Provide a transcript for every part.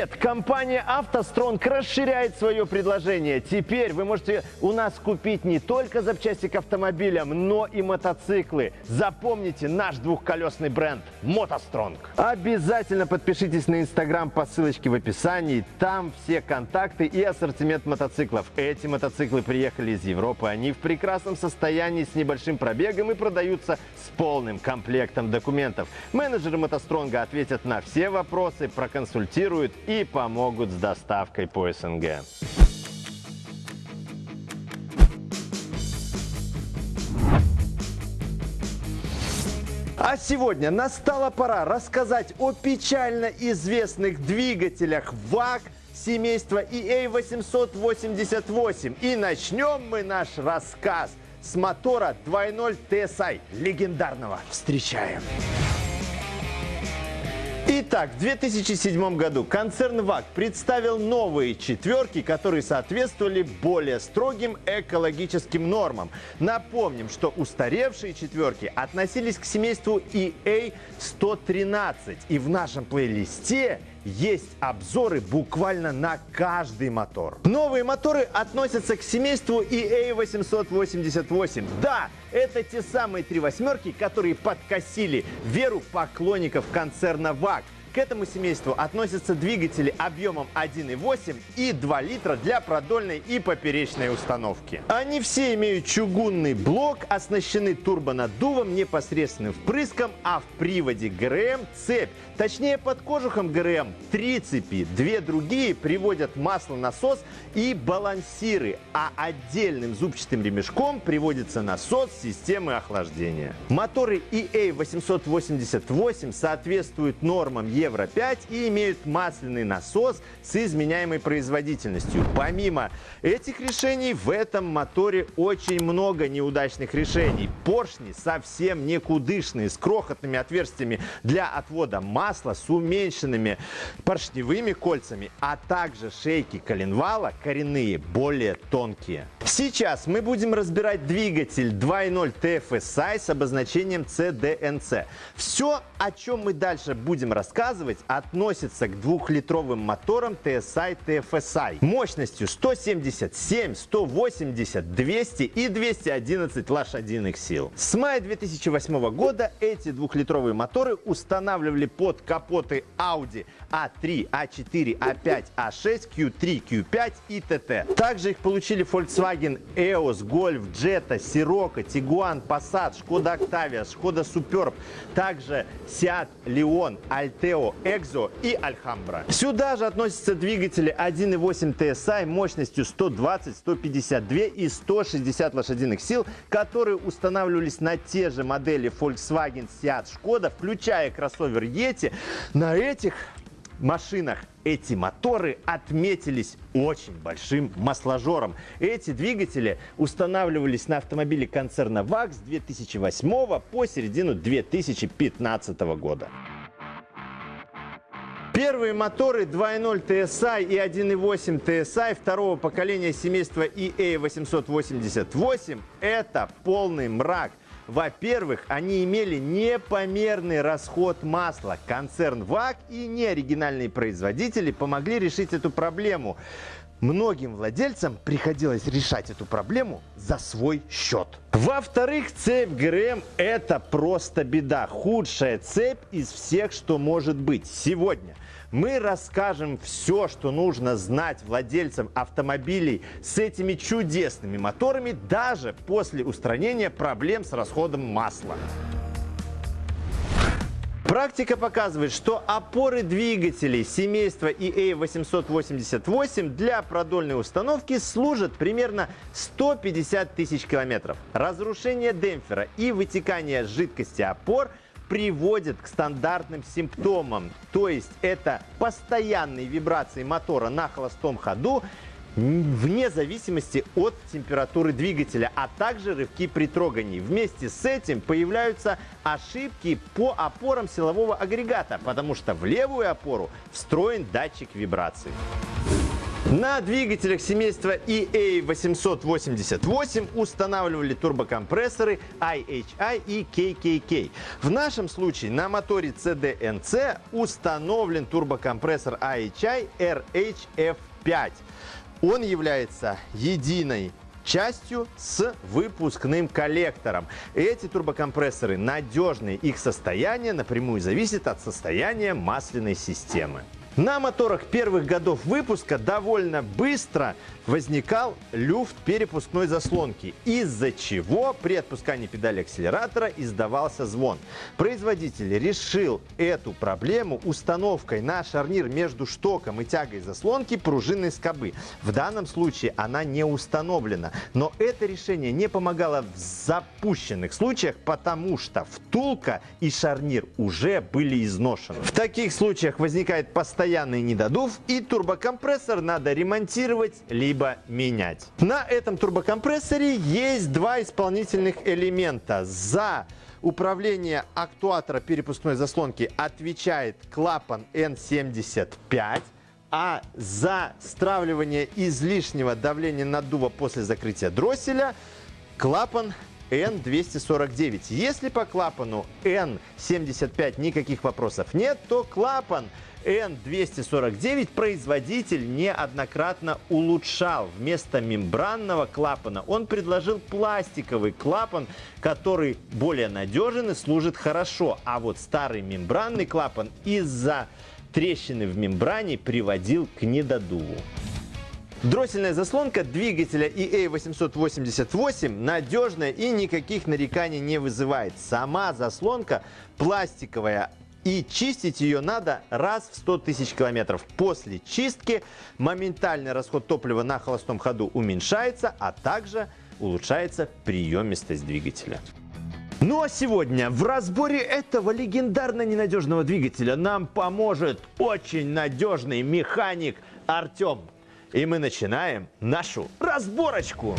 Привет! Компания «АвтоСтронг» расширяет свое предложение. Теперь вы можете у нас купить не только запчасти к автомобилям, но и мотоциклы. Запомните наш двухколесный бренд «МотоСтронг». Обязательно подпишитесь на Инстаграм по ссылочке в описании. Там все контакты и ассортимент мотоциклов. Эти мотоциклы приехали из Европы. Они в прекрасном состоянии с небольшим пробегом и продаются с полным комплектом документов. Менеджеры «МотоСтронга» ответят на все вопросы, проконсультируют и помогут с доставкой по СНГ. А сегодня настала пора рассказать о печально известных двигателях ВАГ семейства EA888. И начнем мы наш рассказ с мотора 2.0 TSI легендарного. Встречаем! Итак, в 2007 году концерн ВАГ представил новые четверки, которые соответствовали более строгим экологическим нормам. Напомним, что устаревшие четверки относились к семейству EA113. И в нашем плейлисте есть обзоры буквально на каждый мотор. Новые моторы относятся к семейству EA888. Да, это те самые три восьмерки, которые подкосили веру поклонников концерна ВАГ. К этому семейству относятся двигатели объемом 1,8 и 2 литра для продольной и поперечной установки. Они все имеют чугунный блок, оснащены турбонаддувом, непосредственным впрыском, а в приводе ГРМ цепь. Точнее, под кожухом ГРМ три цепи, две другие приводят масло-насос и балансиры, а отдельным зубчатым ремешком приводится насос системы охлаждения. Моторы EA888 соответствуют нормам Евро-5 и имеют масляный насос с изменяемой производительностью. Помимо этих решений, в этом моторе очень много неудачных решений. Поршни совсем никудышные, с крохотными отверстиями для отвода масла, с уменьшенными поршневыми кольцами, а также шейки коленвала коренные, более тонкие. Сейчас мы будем разбирать двигатель 2.0 TFSI с обозначением CDNC. Все, о чем мы дальше будем рассказывать, относится к двухлитровым моторам TSI TFSI мощностью 177, 180, 200 и 211 лошадиных сил. С мая 2008 года эти двухлитровые моторы устанавливали под капоты Audi A3, A4, A5, A6, Q3, Q5 и TT. Также их получили Volkswagen EOS, Golf, Jetta, Sirocco, Tiguan, Passat, Skoda Octavia, Skoda Superb, также Seat Leon, Alteo, Exo и Alhambra. Сюда же относятся двигатели 1.8 TSI мощностью 120, 152 и 160 лошадиных сил, которые устанавливались на те же модели Volkswagen, Seat, Skoda, включая кроссовер Yeti. На этих машинах эти моторы отметились очень большим масложором. Эти двигатели устанавливались на автомобиле концерна ВАГ с 2008 по середину 2015 года. Первые моторы 2.0 TSI и 1.8 TSI второго поколения семейства EA888 – это полный мрак. Во-первых, они имели непомерный расход масла. Концерн ВАГ и неоригинальные производители помогли решить эту проблему. Многим владельцам приходилось решать эту проблему за свой счет. Во-вторых, цепь ГРМ – это просто беда. Худшая цепь из всех, что может быть. Сегодня мы расскажем все, что нужно знать владельцам автомобилей с этими чудесными моторами даже после устранения проблем с расходом масла. Практика показывает, что опоры двигателей семейства EA888 для продольной установки служат примерно 150 тысяч километров. Разрушение демпфера и вытекание жидкости опор приводит к стандартным симптомам. То есть это постоянные вибрации мотора на холостом ходу, вне зависимости от температуры двигателя, а также рывки при трогании. Вместе с этим появляются ошибки по опорам силового агрегата, потому что в левую опору встроен датчик вибрации. На двигателях семейства EA888 устанавливали турбокомпрессоры IHI и KKK. В нашем случае на моторе CDNC установлен турбокомпрессор IHI RHF5. Он является единой частью с выпускным коллектором. Эти турбокомпрессоры надежные, их состояние напрямую зависит от состояния масляной системы. На моторах первых годов выпуска довольно быстро возникал люфт перепускной заслонки, из-за чего при отпускании педали акселератора издавался звон. Производитель решил эту проблему установкой на шарнир между штоком и тягой заслонки пружинной скобы. В данном случае она не установлена, но это решение не помогало в запущенных случаях, потому что втулка и шарнир уже были изношены. В таких случаях возникает постоянный недодув и турбокомпрессор надо ремонтировать либо менять. На этом турбокомпрессоре есть два исполнительных элемента. За управление актуатора перепускной заслонки отвечает клапан N75 а за стравливание излишнего давления наддува после закрытия дросселя клапан N249. Если по клапану N75 никаких вопросов нет, то клапан N249 производитель неоднократно улучшал. Вместо мембранного клапана он предложил пластиковый клапан, который более надежен и служит хорошо. А вот старый мембранный клапан из-за трещины в мембране приводил к недодуву. Дроссельная заслонка двигателя EA888 надежная и никаких нареканий не вызывает. Сама заслонка пластиковая, и чистить ее надо раз в 100 тысяч километров. После чистки моментальный расход топлива на холостом ходу уменьшается, а также улучшается приемистость двигателя. Ну а сегодня в разборе этого легендарно ненадежного двигателя нам поможет очень надежный механик Артем. И мы начинаем нашу разборочку.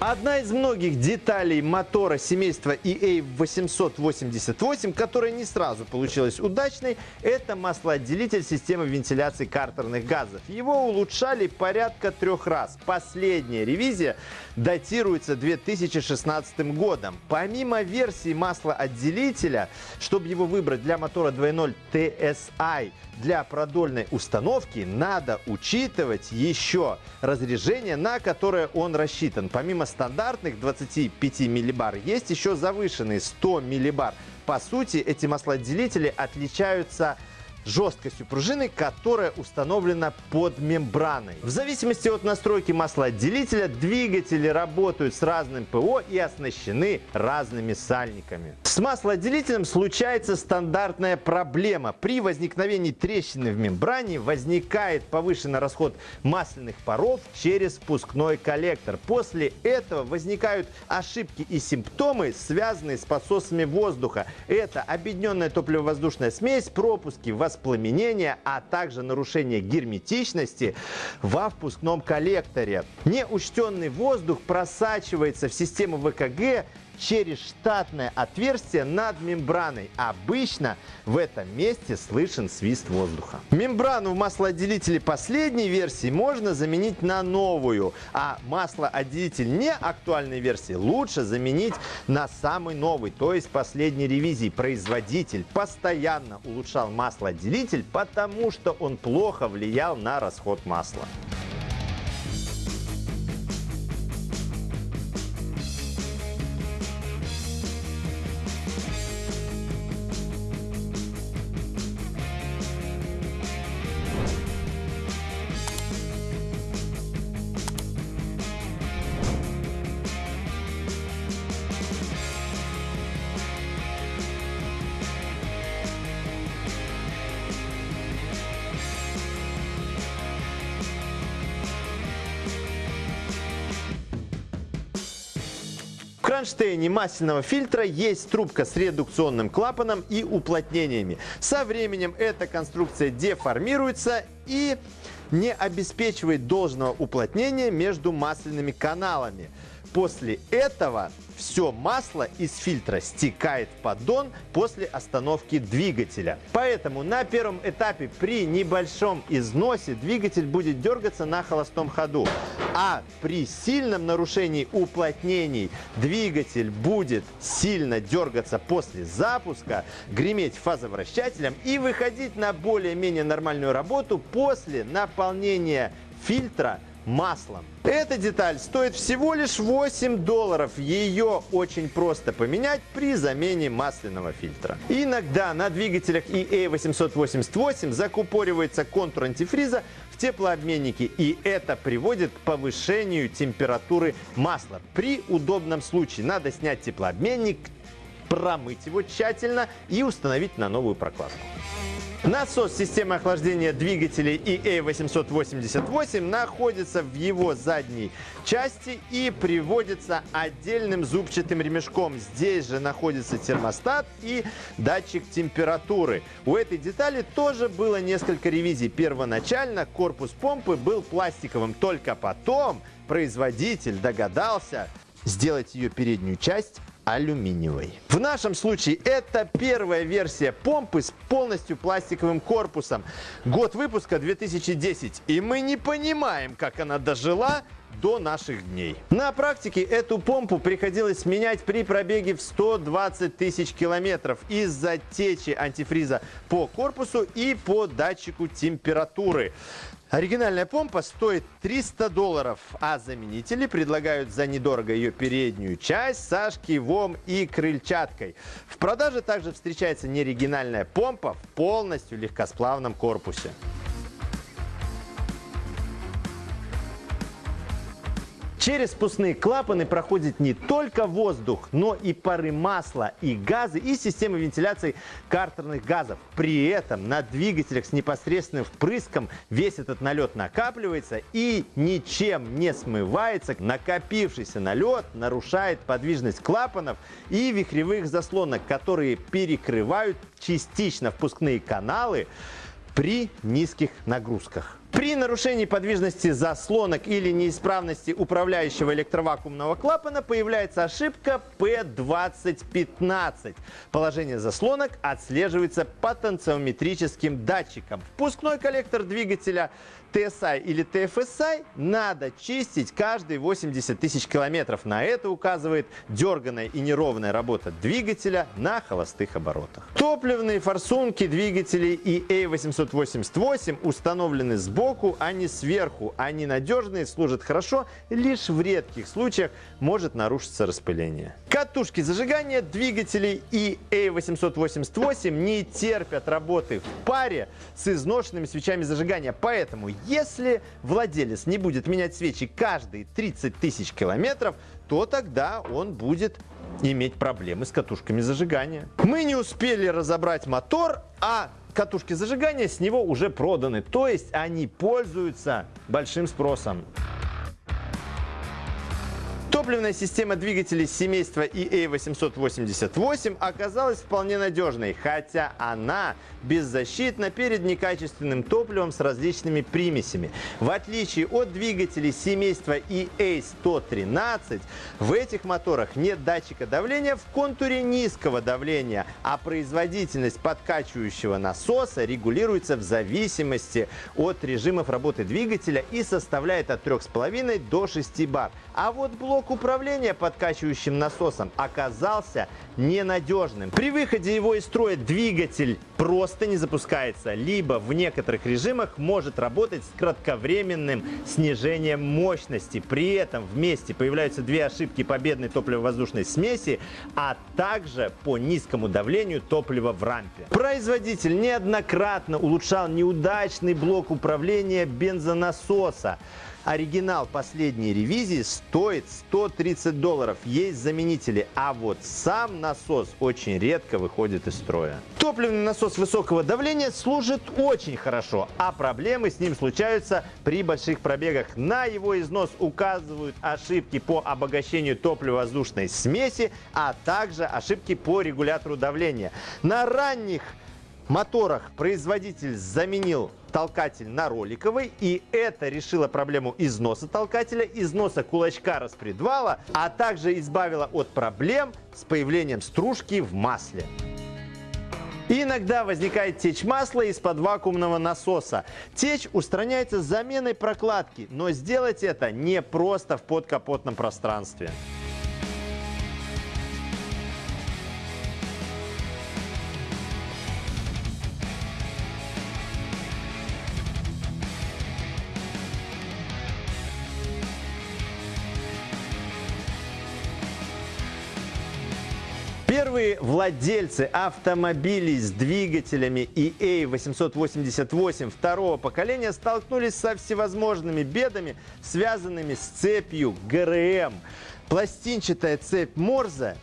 Одна из многих деталей мотора семейства EA888, которая не сразу получилась удачной, это маслоотделитель системы вентиляции картерных газов. Его улучшали порядка трех раз. Последняя ревизия датируется 2016 годом. Помимо версии маслоотделителя, чтобы его выбрать для мотора 2.0 TSI, для продольной установки надо учитывать еще разряжение, на которое он рассчитан. Помимо стандартных 25 миллибар есть еще завышенные 100 миллибар. По сути, эти маслоотделители отличаются жесткостью пружины, которая установлена под мембраной. В зависимости от настройки маслоотделителя двигатели работают с разным ПО и оснащены разными сальниками. С маслоотделителем случается стандартная проблема. При возникновении трещины в мембране возникает повышенный расход масляных паров через впускной коллектор. После этого возникают ошибки и симптомы, связанные с подсосами воздуха. Это объединенная топливо-воздушная смесь, пропуски, воспламенения, а также нарушение герметичности во впускном коллекторе. Неучтенный воздух просачивается в систему ВКГ через штатное отверстие над мембраной. Обычно в этом месте слышен свист воздуха. Мембрану в маслоотделителе последней версии можно заменить на новую, а маслоотделитель не актуальной версии лучше заменить на самый новый, то есть последней ревизии. Производитель постоянно улучшал маслоотделитель, потому что он плохо влиял на расход масла. Кронштейне масляного фильтра есть трубка с редукционным клапаном и уплотнениями. Со временем эта конструкция деформируется и не обеспечивает должного уплотнения между масляными каналами. После этого все масло из фильтра стекает в поддон после остановки двигателя. Поэтому на первом этапе при небольшом износе двигатель будет дергаться на холостом ходу. А при сильном нарушении уплотнений двигатель будет сильно дергаться после запуска, греметь фазовращателем и выходить на более-менее нормальную работу после наполнения фильтра маслом. Эта деталь стоит всего лишь 8 долларов. Ее очень просто поменять при замене масляного фильтра. Иногда на двигателях EA888 закупоривается контур антифриза в теплообменнике, и это приводит к повышению температуры масла. При удобном случае надо снять теплообменник, промыть его тщательно и установить на новую прокладку. Насос системы охлаждения двигателей EA888 находится в его задней части и приводится отдельным зубчатым ремешком. Здесь же находится термостат и датчик температуры. У этой детали тоже было несколько ревизий. Первоначально корпус помпы был пластиковым, только потом производитель догадался сделать ее переднюю часть алюминиевой. В нашем случае это первая версия помпы с полностью пластиковым корпусом. Год выпуска 2010. И мы не понимаем, как она дожила до наших дней. На практике эту помпу приходилось менять при пробеге в 120 тысяч километров из-за течи антифриза по корпусу и по датчику температуры. Оригинальная помпа стоит 300 долларов, а заменители предлагают за недорого ее переднюю часть со шкивом и крыльчаткой. В продаже также встречается неоригинальная помпа в полностью легкосплавном корпусе. Через спускные клапаны проходит не только воздух, но и пары масла, и газы, и системы вентиляции картерных газов. При этом на двигателях с непосредственным впрыском весь этот налет накапливается и ничем не смывается. Накопившийся налет нарушает подвижность клапанов и вихревых заслонок, которые перекрывают частично впускные каналы при низких нагрузках. При нарушении подвижности заслонок или неисправности управляющего электровакуумного клапана появляется ошибка P2015. Положение заслонок отслеживается потенциометрическим датчиком. Впускной коллектор двигателя TSI или TFSI надо чистить каждые 80 тысяч километров. На это указывает дерганная и неровная работа двигателя на холостых оборотах. Топливные форсунки двигателей EA888 установлены сбоку, а не сверху. Они надежные, служат хорошо, лишь в редких случаях может нарушиться распыление. Катушки зажигания двигателей EA888 не терпят работы в паре с изношенными свечами зажигания, поэтому если владелец не будет менять свечи каждые 30 тысяч километров, то тогда он будет иметь проблемы с катушками зажигания. Мы не успели разобрать мотор, а катушки зажигания с него уже проданы. То есть они пользуются большим спросом. Топливная система двигателей семейства EA888 оказалась вполне надежной, хотя она беззащитна перед некачественным топливом с различными примесями. В отличие от двигателей семейства EA113, в этих моторах нет датчика давления в контуре низкого давления, а производительность подкачивающего насоса регулируется в зависимости от режимов работы двигателя и составляет от 3,5 до 6 бар. А вот блок управления подкачивающим насосом оказался ненадежным. При выходе его из строя двигатель просто не запускается, либо в некоторых режимах может работать с кратковременным снижением мощности. При этом вместе появляются две ошибки победной топливо-воздушной смеси, а также по низкому давлению топлива в рампе. Производитель неоднократно улучшал неудачный блок управления бензонасоса. Оригинал последней ревизии стоит 130 долларов. Есть заменители, а вот сам насос очень редко выходит из строя. Топливный насос высокого давления служит очень хорошо, а проблемы с ним случаются при больших пробегах. На его износ указывают ошибки по обогащению топливо-воздушной смеси, а также ошибки по регулятору давления. На ранних моторах производитель заменил толкатель на роликовый, и это решило проблему износа толкателя, износа кулачка распредвала, а также избавило от проблем с появлением стружки в масле. иногда возникает течь масла из-под вакуумного насоса. Течь устраняется заменой прокладки, но сделать это не просто в подкапотном пространстве. Первые владельцы автомобилей с двигателями EA888 второго поколения столкнулись со всевозможными бедами, связанными с цепью ГРМ. Пластинчатая цепь Морзе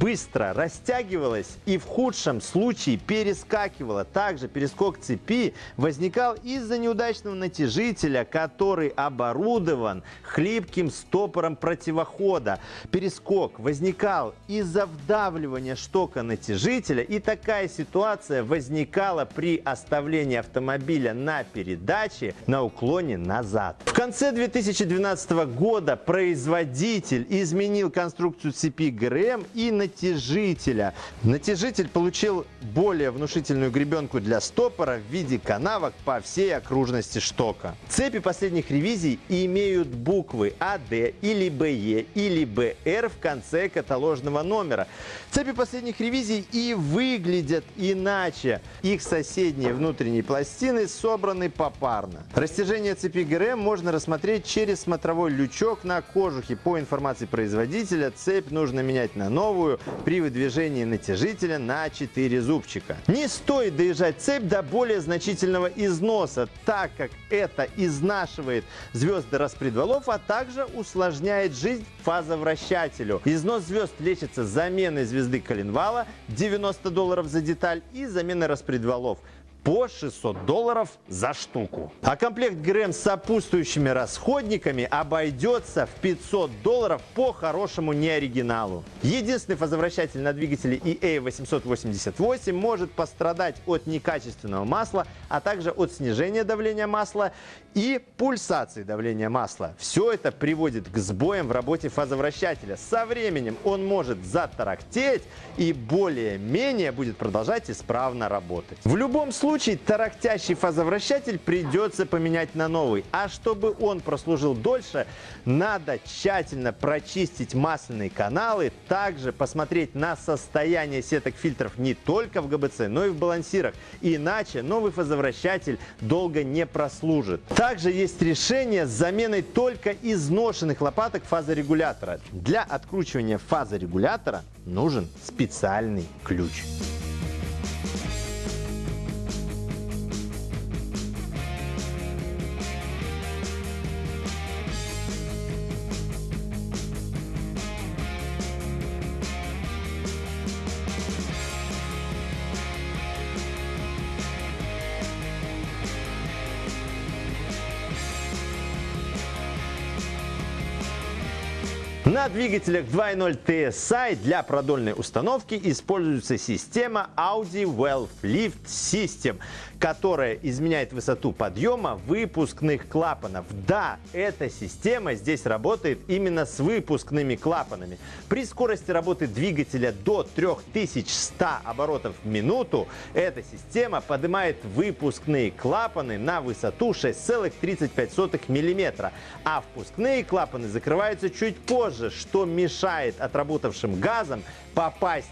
быстро растягивалась и в худшем случае перескакивала. Также перескок цепи возникал из-за неудачного натяжителя, который оборудован хлипким стопором противохода. Перескок возникал из-за вдавливания штока натяжителя и такая ситуация возникала при оставлении автомобиля на передаче на уклоне назад. В конце 2012 года производитель изменил конструкцию цепи ГРМ и натяжителя. Натяжитель получил более внушительную гребенку для стопора в виде канавок по всей окружности штока. Цепи последних ревизий имеют буквы АД или БЕ или БР в конце каталожного номера. Цепи последних ревизий и выглядят иначе. Их соседние внутренние пластины собраны попарно. Растяжение цепи ГРМ можно рассмотреть через смотровой лючок на кожухе. По информации производителя, цепь нужно менять на новую новую при выдвижении натяжителя на 4 зубчика. Не стоит доезжать цепь до более значительного износа, так как это изнашивает звезды распредвалов, а также усложняет жизнь фазовращателю. Износ звезд лечится заменой звезды коленвала 90 долларов за деталь и заменой распредвалов по 600 долларов за штуку. А комплект ГРМ с сопутствующими расходниками обойдется в 500 долларов по хорошему неоригиналу. Единственный фазовращатель на двигателе EA888 может пострадать от некачественного масла, а также от снижения давления масла и пульсации давления масла. Все это приводит к сбоям в работе фазовращателя. Со временем он может затарахтеть и более-менее будет продолжать исправно работать. В любом случае случае тарахтящий фазовращатель придется поменять на новый. А чтобы он прослужил дольше, надо тщательно прочистить масляные каналы, также посмотреть на состояние сеток фильтров не только в ГБЦ, но и в балансирах. Иначе новый фазовращатель долго не прослужит. Также есть решение с заменой только изношенных лопаток фазорегулятора. Для откручивания фазорегулятора нужен специальный ключ. На двигателях 2.0 TSI для продольной установки используется система Audi Valve Lift System, которая изменяет высоту подъема выпускных клапанов. Да, эта система здесь работает именно с выпускными клапанами. При скорости работы двигателя до 3100 оборотов в минуту эта система поднимает выпускные клапаны на высоту 6,35 мм, а впускные клапаны закрываются чуть позже что мешает отработавшим газам попасть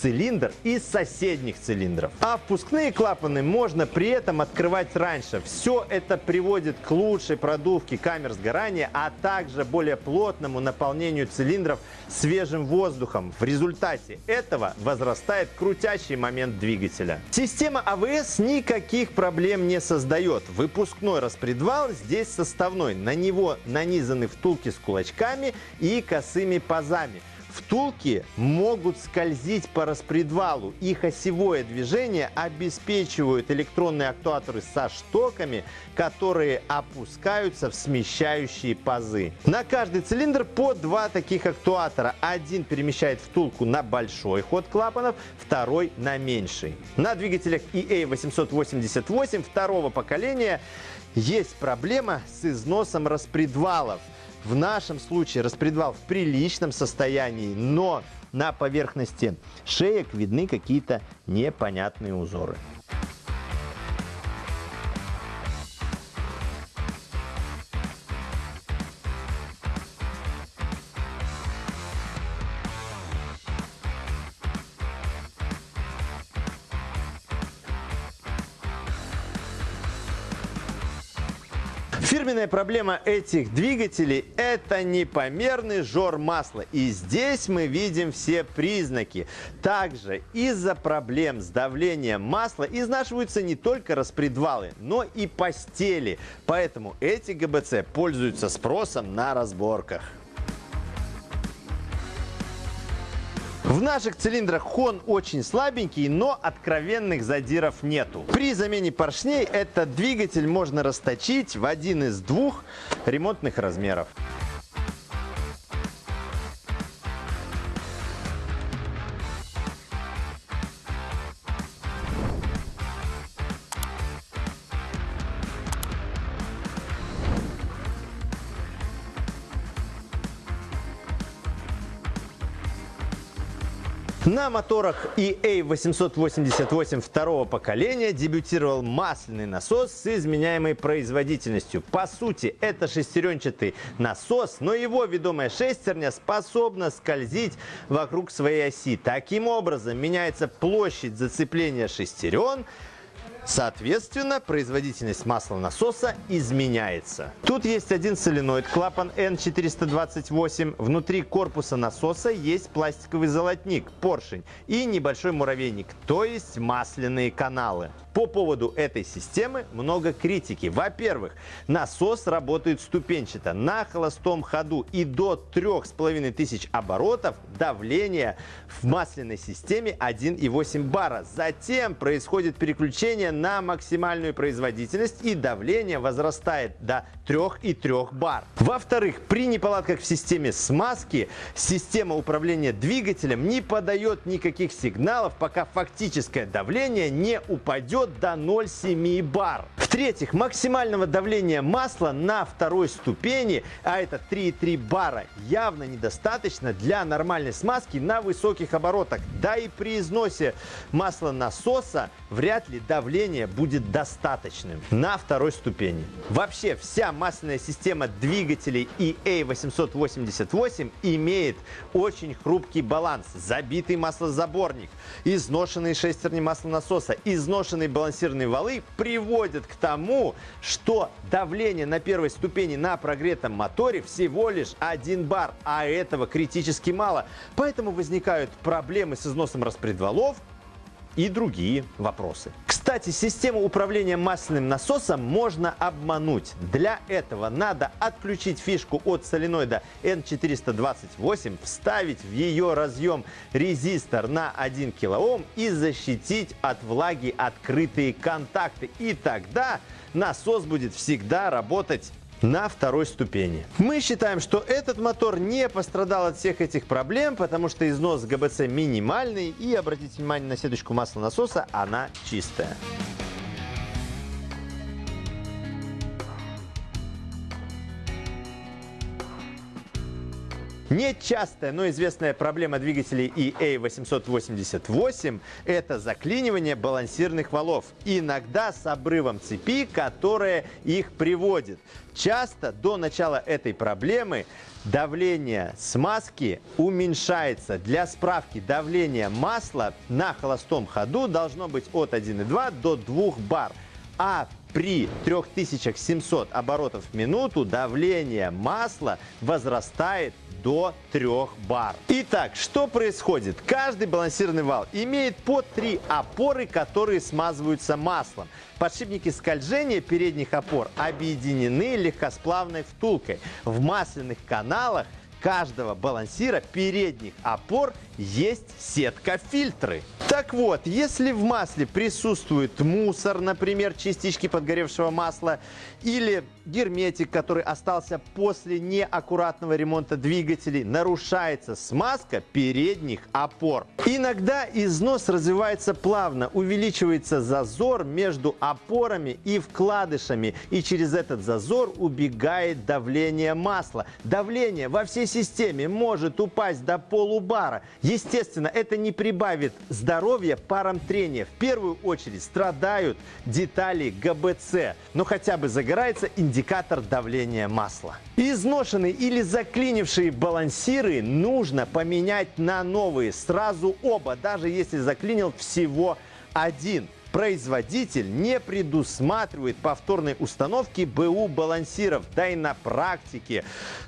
цилиндр из соседних цилиндров. А впускные клапаны можно при этом открывать раньше. Все это приводит к лучшей продувке камер сгорания, а также более плотному наполнению цилиндров свежим воздухом. В результате этого возрастает крутящий момент двигателя. Система АВС никаких проблем не создает. Выпускной распредвал здесь составной. На него нанизаны втулки с кулачками и косыми пазами. Втулки могут скользить по распредвалу. Их осевое движение обеспечивают электронные актуаторы со штоками, которые опускаются в смещающие пазы. На каждый цилиндр по два таких актуатора. Один перемещает втулку на большой ход клапанов, второй на меньший. На двигателях EA888 второго поколения есть проблема с износом распредвалов. В нашем случае распредвал в приличном состоянии, но на поверхности шеек видны какие-то непонятные узоры. Проблема этих двигателей – это непомерный жор масла. И здесь мы видим все признаки. Также из-за проблем с давлением масла изнашиваются не только распредвалы, но и постели. Поэтому эти ГБЦ пользуются спросом на разборках. В наших цилиндрах хон очень слабенький, но откровенных задиров нету. При замене поршней этот двигатель можно расточить в один из двух ремонтных размеров. На моторах EA888 второго поколения дебютировал масляный насос с изменяемой производительностью. По сути, это шестеренчатый насос, но его ведомая шестерня способна скользить вокруг своей оси. Таким образом, меняется площадь зацепления шестерен, Соответственно, производительность маслонасоса изменяется. Тут есть один соленоид, клапан N428. Внутри корпуса насоса есть пластиковый золотник, поршень и небольшой муравейник, то есть масляные каналы. По поводу этой системы много критики. Во-первых, насос работает ступенчато. На холостом ходу и до 3500 оборотов давление в масляной системе 1,8 бара. Затем происходит переключение на максимальную производительность и давление возрастает до 3,3 бар. Во-вторых, при неполадках в системе смазки система управления двигателем не подает никаких сигналов, пока фактическое давление не упадет до 0,7 бар. В-третьих, максимального давления масла на второй ступени, а это 3,3 бара, явно недостаточно для нормальной смазки на высоких оборотах. Да и при износе масла насоса вряд ли давление будет достаточным на второй ступени. Вообще вся масляная система двигателей EA888 имеет очень хрупкий баланс. Забитый маслозаборник, изношенные шестерни маслонасоса, изношенные балансирные валы приводят к тому, что давление на первой ступени на прогретом моторе всего лишь 1 бар, а этого критически мало. Поэтому возникают проблемы с износом распредвалов, и другие вопросы. Кстати, систему управления масляным насосом можно обмануть. Для этого надо отключить фишку от соленоида N428, вставить в ее разъем резистор на 1 кОм и защитить от влаги открытые контакты. И тогда насос будет всегда работать на второй ступени. Мы считаем, что этот мотор не пострадал от всех этих проблем, потому что износ ГБЦ минимальный и обратите внимание на сеточку масла насоса, она чистая. Нечастая, но известная проблема двигателей EA888 – это заклинивание балансирных валов, иногда с обрывом цепи, которая их приводит. Часто до начала этой проблемы давление смазки уменьшается. Для справки, давление масла на холостом ходу должно быть от 1,2 до 2 бар. А при 3700 оборотов в минуту давление масла возрастает до 3 бар. Итак, что происходит? Каждый балансированный вал имеет по три опоры, которые смазываются маслом. Подшипники скольжения передних опор объединены легкосплавной втулкой. В масляных каналах каждого балансира передних опор есть сетка-фильтры. Так вот, если в масле присутствует мусор, например, частички подгоревшего масла, или герметик, который остался после неаккуратного ремонта двигателей, нарушается смазка передних опор. Иногда износ развивается плавно, увеличивается зазор между опорами и вкладышами, и через этот зазор убегает давление масла. Давление во всей системе может упасть до полубара. Естественно, это не прибавит здоровья парам трения. В первую очередь страдают детали ГБЦ, но хотя бы загорается индикатор давления масла. Изношенные или заклинившие балансиры нужно поменять на новые сразу оба, даже если заклинил всего один производитель не предусматривает повторной установки БУ балансиров. Да и на практике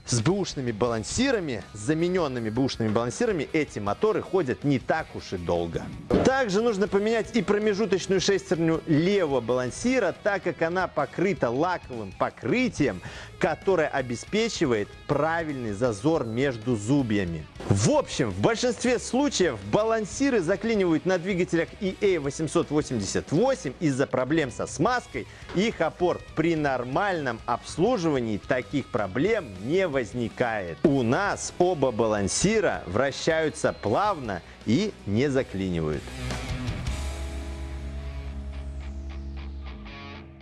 с бэушными балансирами, с замененными бэушными балансирами эти моторы ходят не так уж и долго. Также нужно поменять и промежуточную шестерню левого балансира, так как она покрыта лаковым покрытием, которое обеспечивает правильный зазор между зубьями. В общем, в большинстве случаев балансиры заклинивают на двигателях EA888 из-за проблем со смазкой их опор. При нормальном обслуживании таких проблем не возникает. У нас оба балансира вращаются плавно и не заклинивают.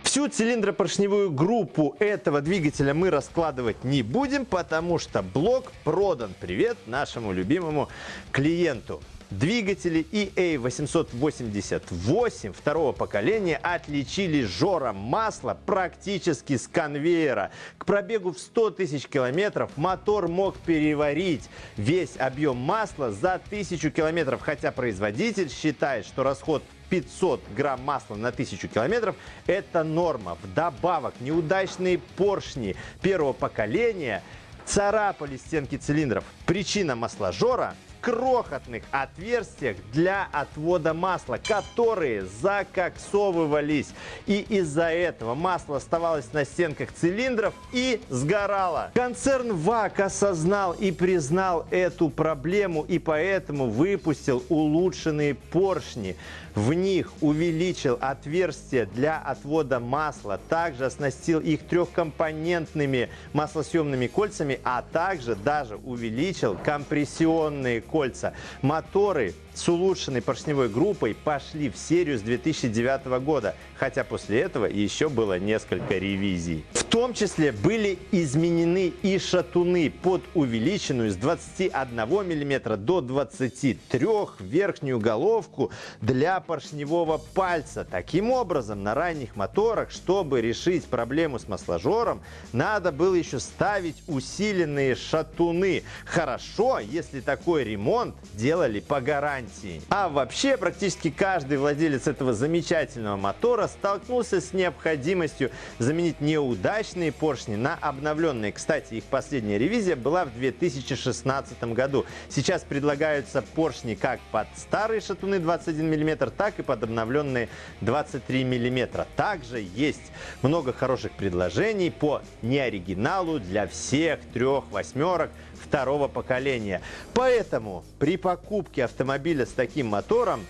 Всю цилиндропоршневую группу этого двигателя мы раскладывать не будем, потому что блок продан. Привет нашему любимому клиенту. Двигатели EA888 второго поколения отличили жором масла практически с конвейера. К пробегу в 100 тысяч километров мотор мог переварить весь объем масла за 1000 километров, хотя производитель считает, что расход 500 грамм масла на 1000 километров – это норма. Вдобавок, неудачные поршни первого поколения царапали стенки цилиндров. Причина масложора крохотных отверстиях для отвода масла, которые закоксовывались. И из-за этого масло оставалось на стенках цилиндров и сгорало. Концерн ВАК осознал и признал эту проблему и поэтому выпустил улучшенные поршни. В них увеличил отверстия для отвода масла, также оснастил их трехкомпонентными маслосъемными кольцами, а также даже увеличил компрессионные кольца. Моторы с улучшенной поршневой группой пошли в серию с 2009 года, хотя после этого еще было несколько ревизий. В том числе были изменены и шатуны под увеличенную с 21 мм до 23 верхнюю головку для поршневого пальца. Таким образом, на ранних моторах, чтобы решить проблему с масложором, надо было еще ставить усиленные шатуны. Хорошо, если такой ремонт делали по гарантии гарантии. А вообще практически каждый владелец этого замечательного мотора столкнулся с необходимостью заменить неудачные поршни на обновленные. Кстати, их последняя ревизия была в 2016 году. Сейчас предлагаются поршни как под старые шатуны 21 мм, так и под обновленные 23 мм. Также есть много хороших предложений по неоригиналу для всех трех восьмерок второго поколения. Поэтому при покупке автомобиля с таким мотором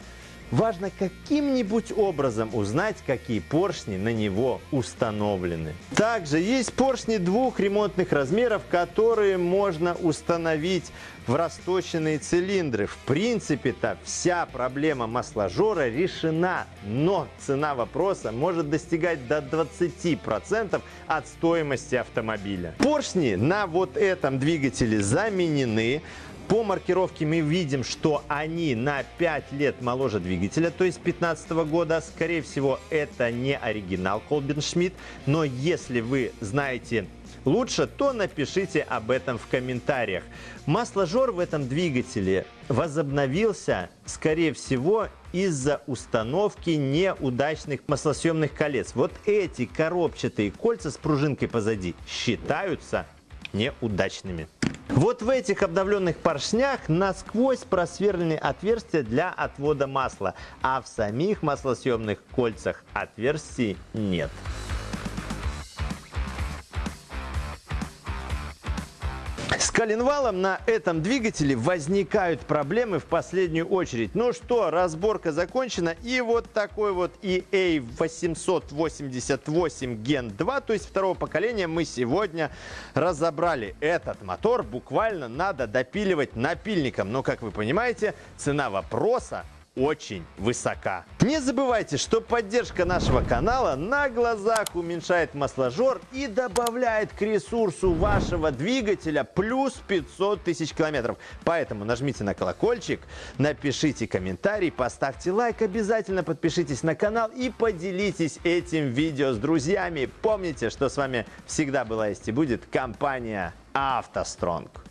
Важно каким-нибудь образом узнать, какие поршни на него установлены. Также есть поршни двух ремонтных размеров, которые можно установить в расточенные цилиндры. В принципе-то вся проблема масложора решена, но цена вопроса может достигать до 20% от стоимости автомобиля. Поршни на вот этом двигателе заменены. По маркировке мы видим, что они на 5 лет моложе двигателя, то есть 2015 года. Скорее всего, это не оригинал Колбин но если вы знаете лучше, то напишите об этом в комментариях. Масложор в этом двигателе возобновился, скорее всего, из-за установки неудачных маслосъемных колец. Вот эти коробчатые кольца с пружинкой позади считаются неудачными. Вот в этих обновленных поршнях насквозь просверлены отверстия для отвода масла, а в самих маслосъемных кольцах отверстий нет. Коленвалом на этом двигателе возникают проблемы в последнюю очередь. Ну что, разборка закончена. И вот такой вот EA 888 Gen 2, то есть второго поколения, мы сегодня разобрали. Этот мотор буквально надо допиливать напильником. Но, как вы понимаете, цена вопроса очень высока. Не забывайте, что поддержка нашего канала на глазах уменьшает масложор и добавляет к ресурсу вашего двигателя плюс 500 тысяч километров. Поэтому нажмите на колокольчик, напишите комментарий, поставьте лайк, обязательно подпишитесь на канал и поделитесь этим видео с друзьями. Помните, что с вами всегда была есть и будет компания «АвтоСтронг».